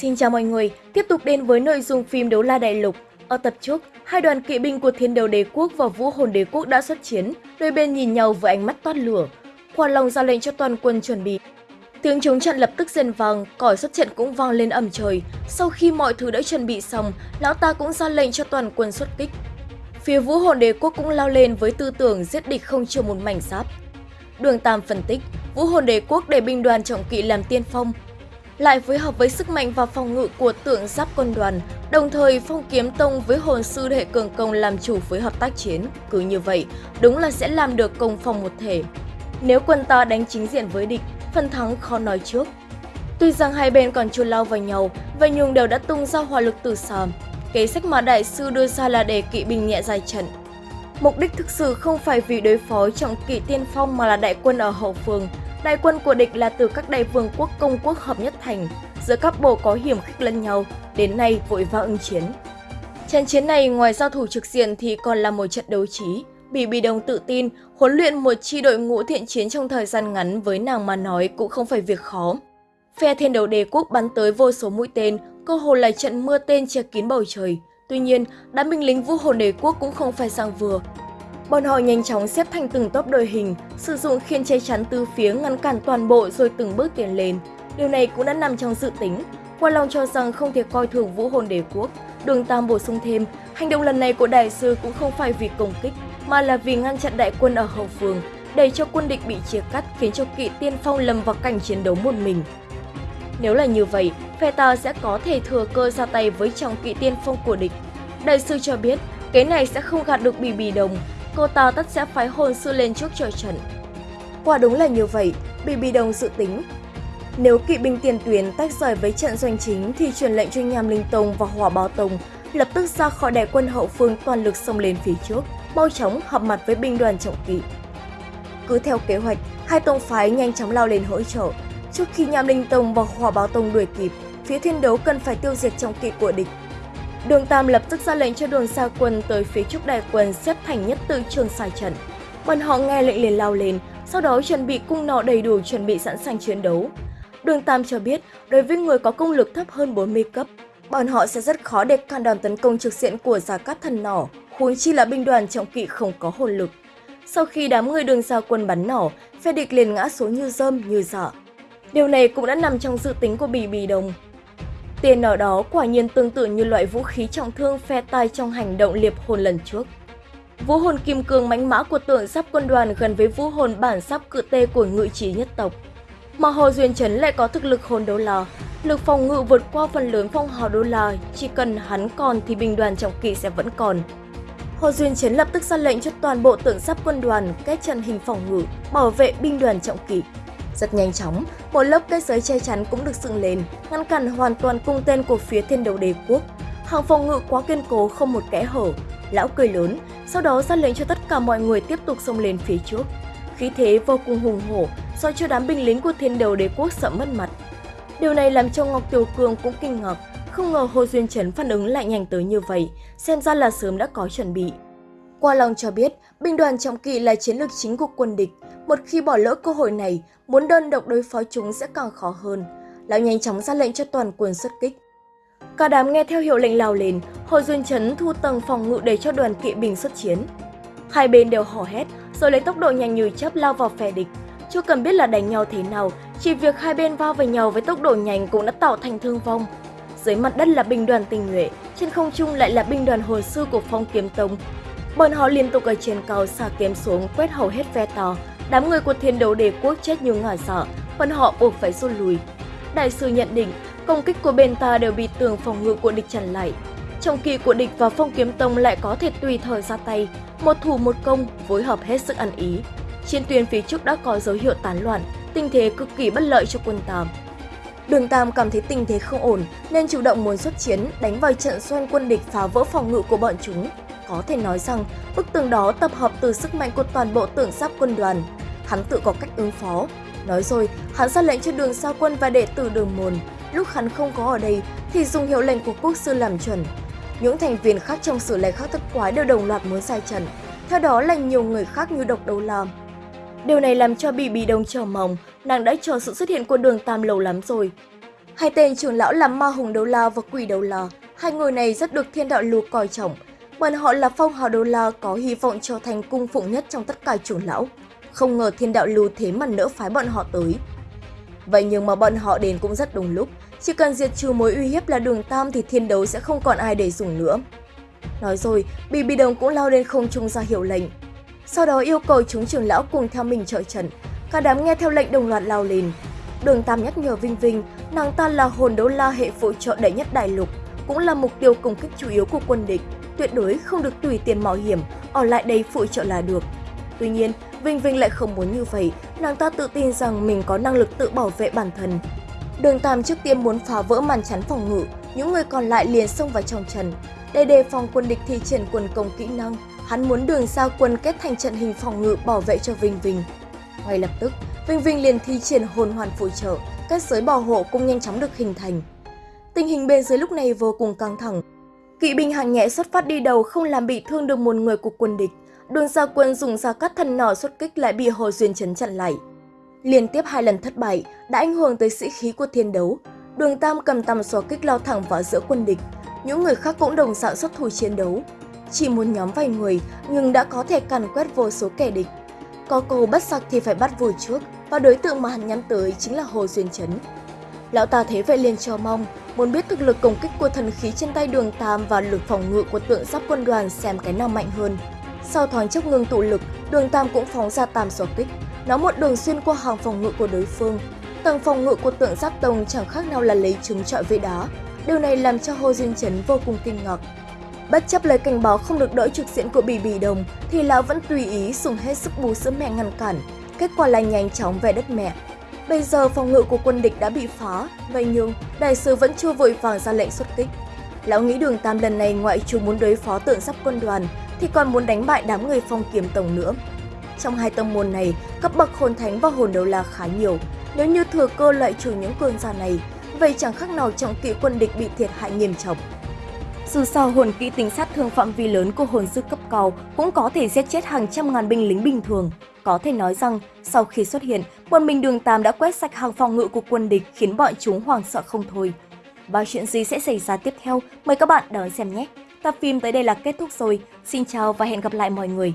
Xin chào mọi người, tiếp tục đến với nội dung phim Đấu La Đại Lục. Ở tập trước, hai đoàn kỵ binh của Thiên Đầu Đế Quốc và Vũ Hồn Đế Quốc đã xuất chiến, đôi bên nhìn nhau với ánh mắt toát lửa. Quan Long ra lệnh cho toàn quân chuẩn bị. Tiếng chống trận lập tức rền vang, còi xuất trận cũng vang lên ầm trời. Sau khi mọi thứ đã chuẩn bị xong, lão ta cũng ra lệnh cho toàn quân xuất kích. Phía Vũ Hồn Đế Quốc cũng lao lên với tư tưởng giết địch không chừa một mảnh giáp. Đường Tam phân tích, Vũ Hồn Đế Quốc để binh đoàn trọng kỵ làm tiên phong, lại phối hợp với sức mạnh và phòng ngự của tượng giáp quân đoàn, đồng thời phong kiếm tông với hồn sư hệ cường công làm chủ phối hợp tác chiến. Cứ như vậy, đúng là sẽ làm được công phòng một thể. Nếu quân ta đánh chính diện với địch, phần thắng khó nói trước. Tuy rằng hai bên còn chưa lao vào nhau, vậy Nhung đều đã tung ra hỏa lực từ xa. Kế sách mà đại sư đưa ra là để kỵ binh nhẹ dài trận. Mục đích thực sự không phải vì đối phó trọng kỵ tiên phong mà là đại quân ở hậu phương, Đại quân của địch là từ các đại vương quốc công quốc hợp nhất thành, giữa các bộ có hiểm khích lẫn nhau, đến nay vội vã ứng chiến. Trận chiến này ngoài giao thủ trực diện thì còn là một trận đấu trí. Bỉ Bì Đồng tự tin, huấn luyện một chi đội ngũ thiện chiến trong thời gian ngắn với nàng mà nói cũng không phải việc khó. Phe thiên đấu đế quốc bắn tới vô số mũi tên, cơ hồ là trận mưa tên che kín bầu trời. Tuy nhiên, đám binh lính vũ hồn đế quốc cũng không phải sang vừa, Bọn họ nhanh chóng xếp thành từng tốp đội hình, sử dụng khiên che chắn từ phía ngăn cản toàn bộ rồi từng bước tiến lên. Điều này cũng đã nằm trong dự tính. Quan Long cho rằng không thể coi thường vũ hồn đế quốc. Đường Tam bổ sung thêm, hành động lần này của đại sư cũng không phải vì công kích, mà là vì ngăn chặn đại quân ở hậu phương, để cho quân địch bị chia cắt khiến cho kỵ tiên phong lầm vào cảnh chiến đấu một mình. Nếu là như vậy, phe ta sẽ có thể thừa cơ ra tay với trong kỵ tiên phong của địch. Đại sư cho biết, cái này sẽ không gạt được bì bì đồng, cô ta tất sẽ phái hồn sư lên trước trời trận. Quả đúng là như vậy, Bibi Đồng dự tính. Nếu kỵ binh tiền tuyến tách rời với trận doanh chính thì truyền lệnh cho Nham Linh Tông và Hỏa Báo Tông lập tức ra khỏi đại quân hậu phương toàn lực xông lên phía trước, mau chóng hợp mặt với binh đoàn trọng kỵ. Cứ theo kế hoạch, hai tông phái nhanh chóng lao lên hỗ trợ. Trước khi Nham Linh Tông và Hỏa Báo Tông đuổi kịp, phía thiên đấu cần phải tiêu diệt trọng kỵ của địch Đường Tam lập tức ra lệnh cho đường xa quân tới phía trước đại quân xếp thành nhất tự trường sai trận. Bọn họ nghe lệnh liền lao lên, sau đó chuẩn bị cung nọ đầy đủ chuẩn bị sẵn sàng chiến đấu. Đường Tam cho biết, đối với người có công lực thấp hơn 40 cấp, bọn họ sẽ rất khó để cản đòn tấn công trực diện của Giả Cát Thần Nỏ, huống chi là binh đoàn trọng kỵ không có hồn lực. Sau khi đám người đường xa quân bắn nỏ, phe địch liền ngã xuống như rơm như dọ. Điều này cũng đã nằm trong dự tính của Bì Bì Đồng. Tiền ở đó quả nhiên tương tự như loại vũ khí trọng thương phe tai trong hành động liệp hồn lần trước. Vũ hồn kim cương mãnh mã của tượng sắp quân đoàn gần với vũ hồn bản sắp cự tê của ngự trí nhất tộc. Mà Hồ Duyên Trấn lại có thực lực hồn đấu la, lực phòng ngự vượt qua phần lớn phong hào đô la, chỉ cần hắn còn thì binh đoàn trọng kỵ sẽ vẫn còn. Hồ Duyên chấn lập tức ra lệnh cho toàn bộ tượng sắp quân đoàn kết trận hình phòng ngự, bảo vệ binh đoàn trọng kỵ. Rất nhanh chóng, một lớp cây giới che chắn cũng được dựng lên, ngăn cản hoàn toàn cung tên của phía thiên đầu đế quốc. Hàng phòng ngự quá kiên cố không một kẽ hở. Lão cười lớn, sau đó ra lệnh cho tất cả mọi người tiếp tục xông lên phía trước. Khí thế vô cùng hùng hổ, do cho đám binh lính của thiên đầu đế quốc sợ mất mặt. Điều này làm cho Ngọc Tiểu Cường cũng kinh ngạc, không ngờ Hồ Duyên Trấn phản ứng lại nhanh tới như vậy, xem ra là sớm đã có chuẩn bị. Qua Long cho biết, binh đoàn trọng kỵ là chiến lược chính của quân địch. Một khi bỏ lỡ cơ hội này, muốn đơn độc đối phó chúng sẽ càng khó hơn. Lão nhanh chóng ra lệnh cho toàn quân xuất kích. Cả đám nghe theo hiệu lệnh lao lên, Hồ Duyên Trấn thu tầng phòng ngự để cho đoàn kỵ binh xuất chiến. Hai bên đều hò hét, rồi lấy tốc độ nhanh như chớp lao vào phe địch. Chưa cần biết là đánh nhau thế nào, chỉ việc hai bên va vào nhau với tốc độ nhanh cũng đã tạo thành thương vong. Dưới mặt đất là binh đoàn tình nhuệ, trên không trung lại là binh đoàn hồi sư của phong kiếm tông, Bọn họ liên tục ở trên cao xả kiếm xuống quét hầu hết phe to. Đám người của thiên đấu đế quốc chết như ngả sợ, bọn họ buộc phải rút lui. Đại sư nhận định, công kích của bên ta đều bị tường phòng ngự của địch chặn lại. Trong kỳ của địch và phong kiếm tông lại có thể tùy thời ra tay, một thủ một công, phối hợp hết sức ăn ý. Trên tuyến phía trước đã có dấu hiệu tán loạn, tình thế cực kỳ bất lợi cho quân Tam. Đường Tam cảm thấy tình thế không ổn nên chủ động muốn xuất chiến, đánh vào trận xoan quân địch phá vỡ phòng ngự của bọn chúng. Có thể nói rằng, bức tường đó tập hợp từ sức mạnh của toàn bộ tưởng giáp quân đoàn. Hắn tự có cách ứng phó. Nói rồi, hắn ra lệnh cho đường sao quân và đệ tử đường môn. Lúc hắn không có ở đây, thì dùng hiệu lệnh của quốc sư làm chuẩn. Những thành viên khác trong sử lệ khác thất quái đều đồng loạt muốn sai trận. Theo đó là nhiều người khác như độc đấu làm. Điều này làm cho Bì Bì Đông chờ mong, nàng đã chờ sự xuất hiện của đường Tam lâu lắm rồi. Hai tên trưởng lão là Ma Hùng Đấu La và Quỷ Đấu La. Hai người này rất được thiên đạo lù coi trọng. Bọn họ là phong hào đô La có hy vọng trở thành cung phụng nhất trong tất cả chủ lão. Không ngờ thiên đạo lù thế mà nỡ phái bọn họ tới. Vậy nhưng mà bọn họ đến cũng rất đúng lúc. Chỉ cần diệt trừ mối uy hiếp là đường Tam thì thiên đấu sẽ không còn ai để dùng nữa. Nói rồi, Bì Bì Đồng cũng lao lên không trung ra hiệu lệnh. Sau đó yêu cầu chúng trưởng lão cùng theo mình trợ trận. Cả đám nghe theo lệnh đồng loạt lao lên. Đường Tam nhắc nhở Vinh Vinh, nàng ta là hồn đấu la hệ phụ trợ đệ nhất đại lục, cũng là mục tiêu công kích chủ yếu của quân địch, tuyệt đối không được tùy tiền mạo hiểm, ở lại đây phụ trợ là được. Tuy nhiên, Vinh Vinh lại không muốn như vậy, nàng ta tự tin rằng mình có năng lực tự bảo vệ bản thân. Đường Tam trước tiên muốn phá vỡ màn chắn phòng ngự, những người còn lại liền xông vào trong trần Để đề phòng quân địch thi triển quân công kỹ năng, hắn muốn đường xa quân kết thành trận hình phòng ngự bảo vệ cho Vinh Vinh. Ngay lập tức, Vinh Vinh liền thi triển hồn hoàn phụ trợ, các giới bảo hộ cũng nhanh chóng được hình thành. Tình hình bên dưới lúc này vô cùng căng thẳng. Kỵ binh hạng nhẹ xuất phát đi đầu không làm bị thương được một người của quân địch. Đường gia quân dùng ra cắt thần nỏ xuất kích lại bị Hồ Duyên chấn chặn lại. Liên tiếp hai lần thất bại đã ảnh hưởng tới sĩ khí của thiên đấu. Đường Tam cầm tầm xóa kích lao thẳng vào giữa quân địch. Những người khác cũng đồng dạng xuất thủ chiến đấu. Chỉ một nhóm vài người nhưng đã có thể càn quét vô số kẻ địch. Có cầu bắt sặc thì phải bắt vùi trước và đối tượng mà hắn nhắm tới chính là Hồ Duyên Chấn. Lão ta thế vậy liền cho mong, muốn biết thực lực công kích của thần khí trên tay đường Tam và lực phòng ngự của tượng giáp quân đoàn xem cái nào mạnh hơn. Sau thoáng chốc ngừng tụ lực, đường Tam cũng phóng ra tam xóa kích, nó một đường xuyên qua hàng phòng ngự của đối phương. Tầng phòng ngự của tượng giáp tông chẳng khác nào là lấy trứng trọi với đá. Điều này làm cho Hồ Duyên Chấn vô cùng kinh ngạc. Bất chấp lời cảnh báo không được đỡ trực diện của Bì Bì Đồng, thì lão vẫn tùy ý dùng hết sức bù sữa mẹ ngăn cản. Kết quả là nhanh chóng về đất mẹ. Bây giờ phòng ngự của quân địch đã bị phá, vậy nhưng đại sứ vẫn chưa vội vàng ra lệnh xuất kích. Lão nghĩ đường Tam lần này ngoại trừ muốn đối phó tượng sắp quân đoàn, thì còn muốn đánh bại đám người phong kiếm tổng nữa. Trong hai tông môn này, cấp bậc hồn thánh và hồn đấu la khá nhiều. Nếu như thừa cơ loại trừ những cơn giả này, vậy chẳng khác nào trọng kỵ quân địch bị thiệt hại nghiêm trọng. Dù sao hồn kỹ tính sát thương phạm vi lớn của hồn sư cấp cao cũng có thể giết chết hàng trăm ngàn binh lính bình thường. Có thể nói rằng, sau khi xuất hiện, quân Minh Đường Tam đã quét sạch hàng phòng ngự của quân địch, khiến bọn chúng hoảng sợ không thôi. Và chuyện gì sẽ xảy ra tiếp theo? Mời các bạn đón xem nhé! Tập phim tới đây là kết thúc rồi. Xin chào và hẹn gặp lại mọi người!